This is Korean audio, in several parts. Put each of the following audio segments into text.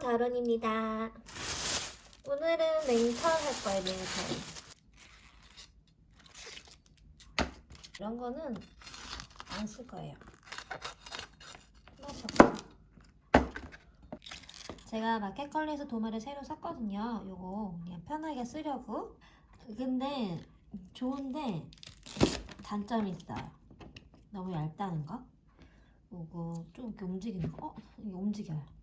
결혼입니다. 오늘은 냉철 할 거예요, 냉철. 이런 거는 안 쓸 거예요. 마셔. 제가 마켓컬리에서 도마를 새로 샀거든요. 요거 그냥 편하게 쓰려고. 근데 좋은데 단점이 있어요. 너무 얇다는 거. 요거 좀 이렇게 움직이는 거. 어? 이게 움직여요.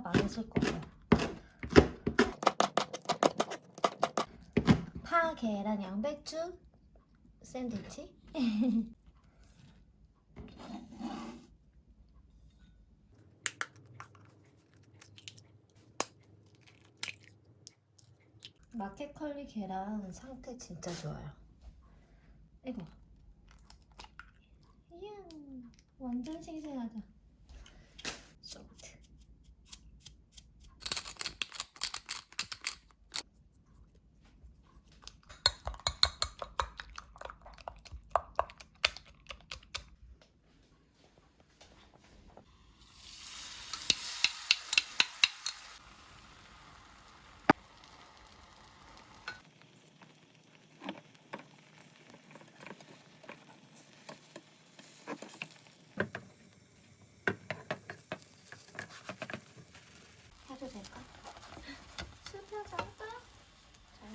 많이 쓸 거예요. 파, 계란, 양배추 샌드위치. 마켓컬리 계란 상태 진짜 좋아요. 이거. 완전 싱싱하다.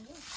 Yeah.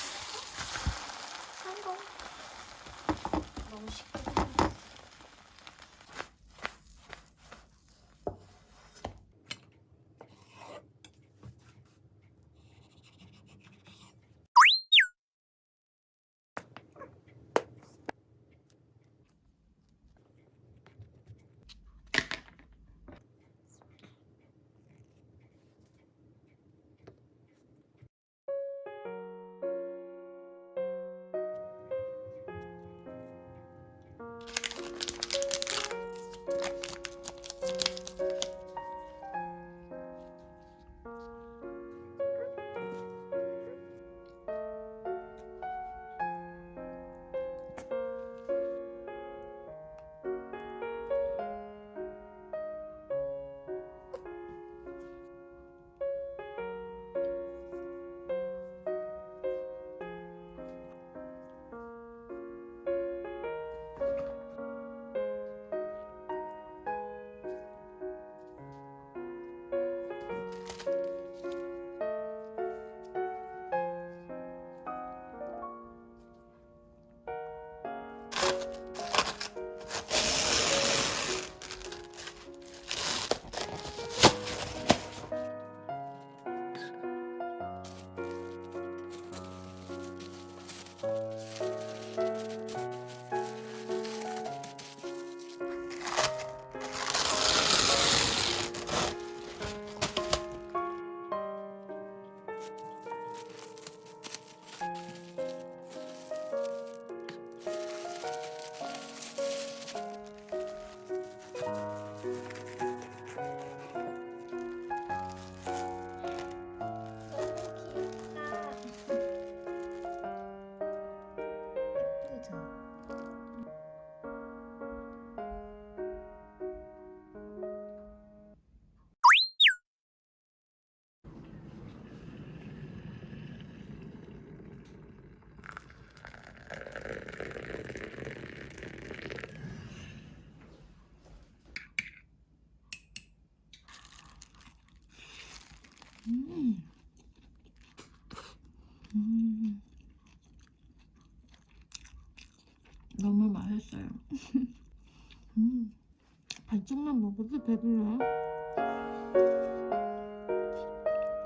예쁘죠? 음. 음. 너무 맛있어요. 음. 반쪽만 먹어도 배불러요.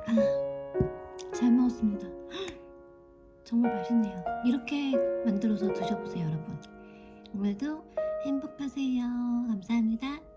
아, 잘 먹었습니다. 정말 맛있네요. 이렇게 만들어서 드셔보세요, 여러분. 오늘도 행복하세요. 감사합니다.